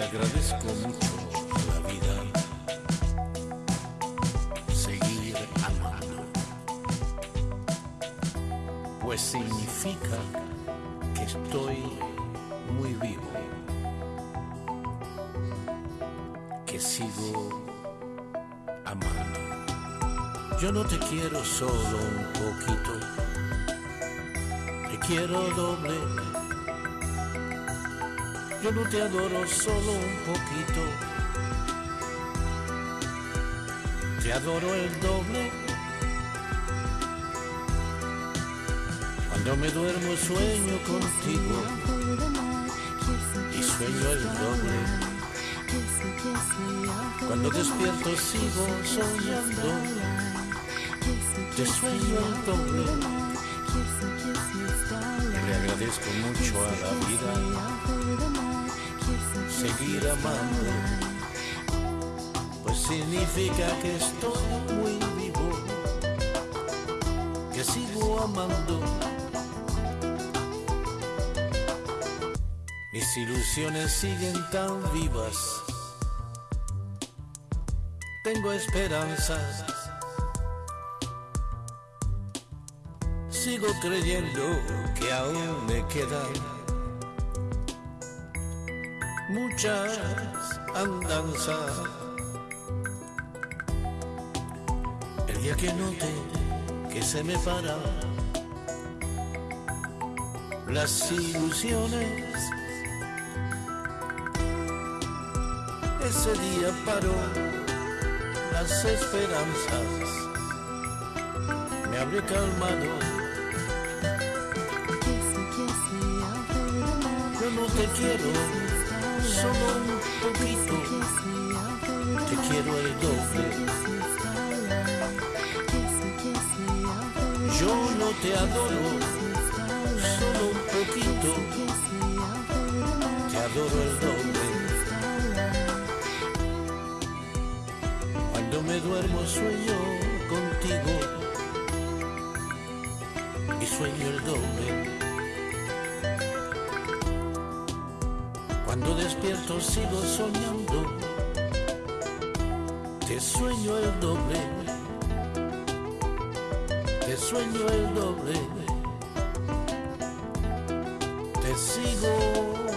Agradezco mucho la vida, seguir amando, pues significa que estoy muy vivo, que sigo amando. Yo no te quiero solo un poquito, te quiero doble yo no te adoro solo un poquito, te adoro el doble. Cuando me duermo sueño contigo y sueño el doble. Cuando despierto sigo soñando, te sueño el doble. Agradezco mucho a la vida seguir amando, pues significa que estoy muy vivo, que sigo amando. Mis ilusiones siguen tan vivas. Tengo esperanzas. Sigo creyendo que aún me quedan muchas andanzas. El día que note que se me paran las ilusiones ese día paró las esperanzas, me habré calmado. No te quiero, solo un poquito, te quiero el doble. Yo no te adoro, solo un poquito, te adoro el doble. Cuando me duermo sueño contigo y sueño el doble. Cuando despierto sigo soñando, te sueño el doble, te sueño el doble, te sigo.